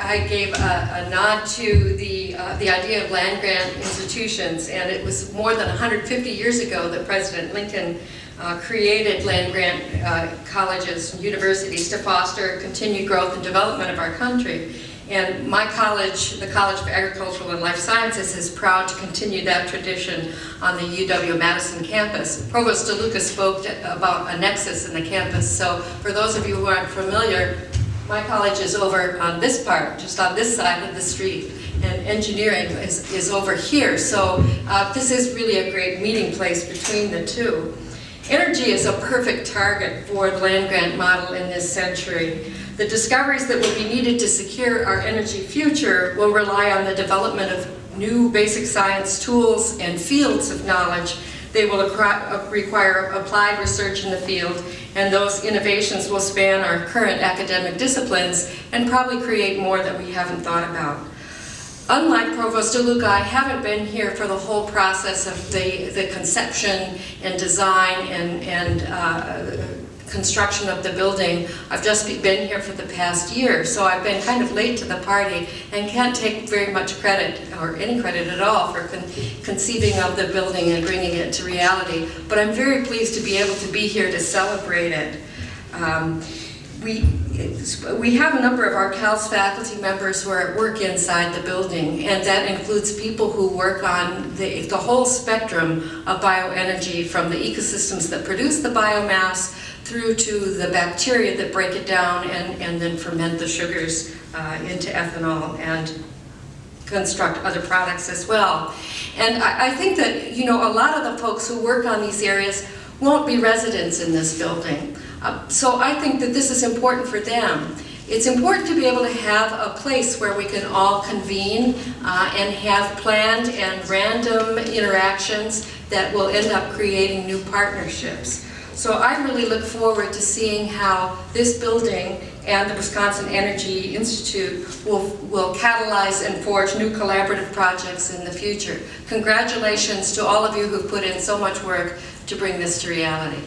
I gave a, a nod to the, uh, the idea of land grant institutions, and it was more than 150 years ago that President Lincoln uh, created land grant uh, colleges and universities to foster continued growth and development of our country. And my college, the College of Agricultural and Life Sciences, is proud to continue that tradition on the UW-Madison campus. Provost DeLuca spoke about a nexus in the campus, so for those of you who aren't familiar, my college is over on this part, just on this side of the street, and engineering is, is over here. So uh, this is really a great meeting place between the two. Energy is a perfect target for the land grant model in this century. The discoveries that will be needed to secure our energy future will rely on the development of new basic science tools and fields of knowledge. They will require applied research in the field and those innovations will span our current academic disciplines and probably create more that we haven't thought about. Unlike Provost DeLuca, I haven't been here for the whole process of the, the conception and design and, and uh, construction of the building. I've just been here for the past year, so I've been kind of late to the party and can't take very much credit, or any credit at all, for con conceiving of the building and bringing it to reality. But I'm very pleased to be able to be here to celebrate it. Um, we, we have a number of our CALS faculty members who are at work inside the building, and that includes people who work on the, the whole spectrum of bioenergy, from the ecosystems that produce the biomass through to the bacteria that break it down and, and then ferment the sugars uh, into ethanol and construct other products as well. And I, I think that, you know, a lot of the folks who work on these areas won't be residents in this building. Uh, so I think that this is important for them. It's important to be able to have a place where we can all convene uh, and have planned and random interactions that will end up creating new partnerships. So I really look forward to seeing how this building and the Wisconsin Energy Institute will, will catalyze and forge new collaborative projects in the future. Congratulations to all of you who've put in so much work to bring this to reality.